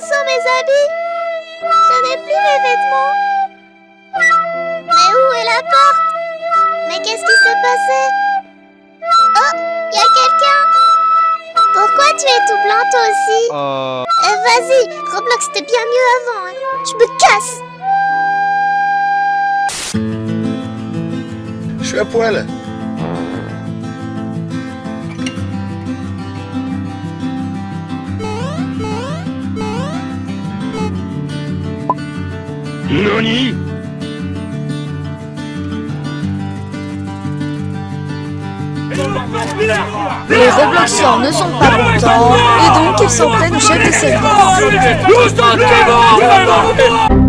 sont mes habits Je n'ai plus mes vêtements. Mais où est la porte? Mais qu'est-ce qui s'est passé? Oh, y a quelqu'un Pourquoi tu es tout blanc toi aussi? Euh... Eh, Vas-y, Roblox c'était bien mieux avant. Hein. Je me casse Je suis à poil. NANI Les Robloxiens ne sont pas contents et donc ils s'en prennent au chef. Tous en